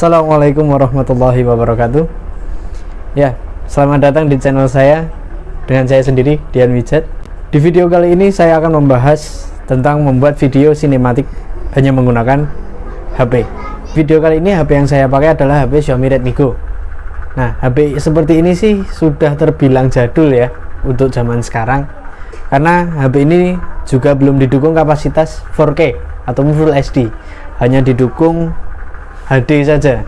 Assalamualaikum warahmatullahi wabarakatuh. Ya, selamat datang di channel saya Dengan saya sendiri, Dian Wijat. Di video kali ini saya akan membahas Tentang membuat video sinematik Hanya menggunakan HP Video kali ini HP yang saya pakai adalah HP Xiaomi Redmi Go. Nah, HP seperti ini sih sudah terbilang jadul ya Untuk zaman sekarang. Karena HP ini juga belum didukung kapasitas 4K Atau Full HD Hanya didukung HD saja.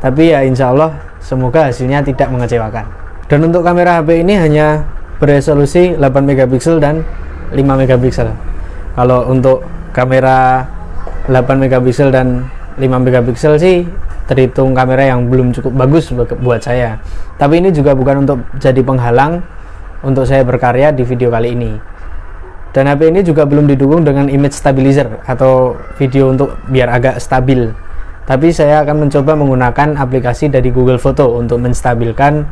Tapi ya insya Allah semoga hasilnya tidak mengecewakan. Dan untuk kamera HP ini hanya beresolusi 8 megapiksel dan 5 megapiksel. Kalau untuk kamera 8 megapiksel dan 5 megapiksel sih terhitung kamera yang belum cukup bagus buat saya. Tapi ini juga bukan untuk jadi penghalang untuk saya berkarya di video kali ini. Dan HP ini juga belum didukung dengan image stabilizer atau video untuk biar agak stabil tapi saya akan mencoba menggunakan aplikasi dari Google Foto untuk menstabilkan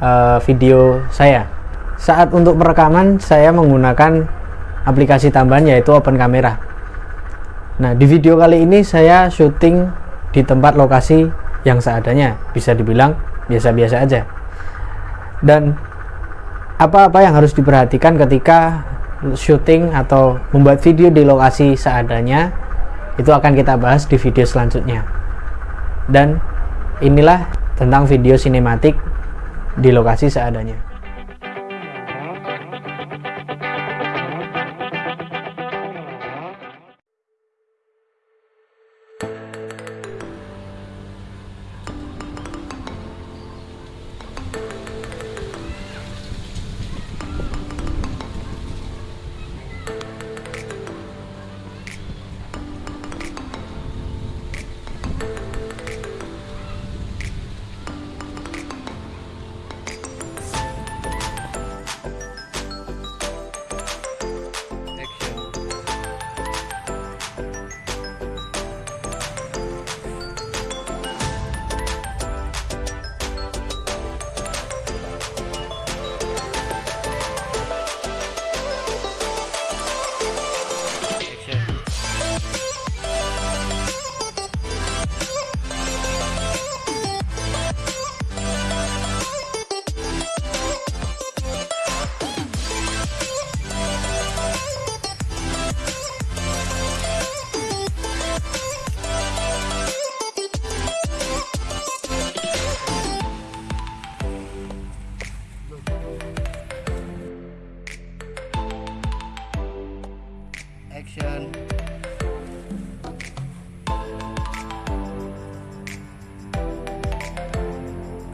uh, video saya. Saat untuk perekaman saya menggunakan aplikasi tambahan yaitu Open Camera nah di video kali ini saya syuting di tempat lokasi yang seadanya. Bisa dibilang biasa-biasa aja. Dan apa-apa yang harus diperhatikan ketika syuting atau membuat video di lokasi seadanya itu akan kita bahas di video selanjutnya dan inilah tentang video sinematik di lokasi seadanya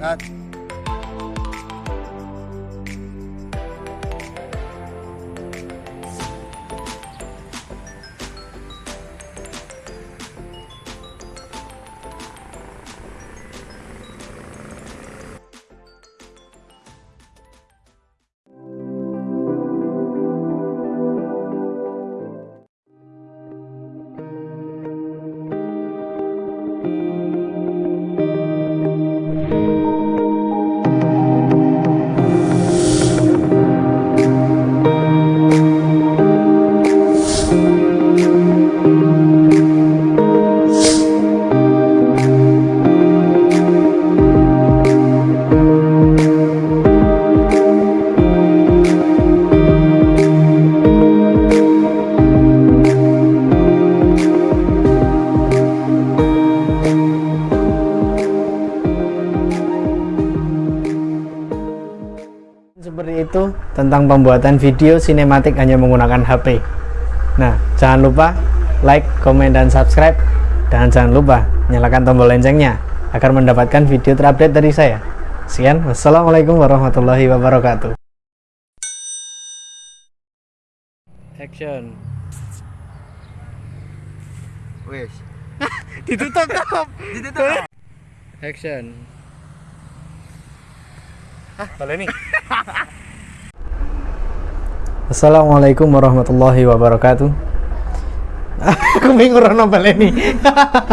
at tentang pembuatan video sinematik hanya menggunakan HP nah jangan lupa like, komen, dan subscribe. Dan jangan lupa nyalakan tombol loncengnya agar mendapatkan video terupdate dari saya. Sekian wassalamualaikum warahmatullahi wabarakatuh. Action. Wes. Ditutup ditutup. Action. Hah, ini. Assalamualaikum warahmatullahi wabarakatuh. Aku bingung rono baleni.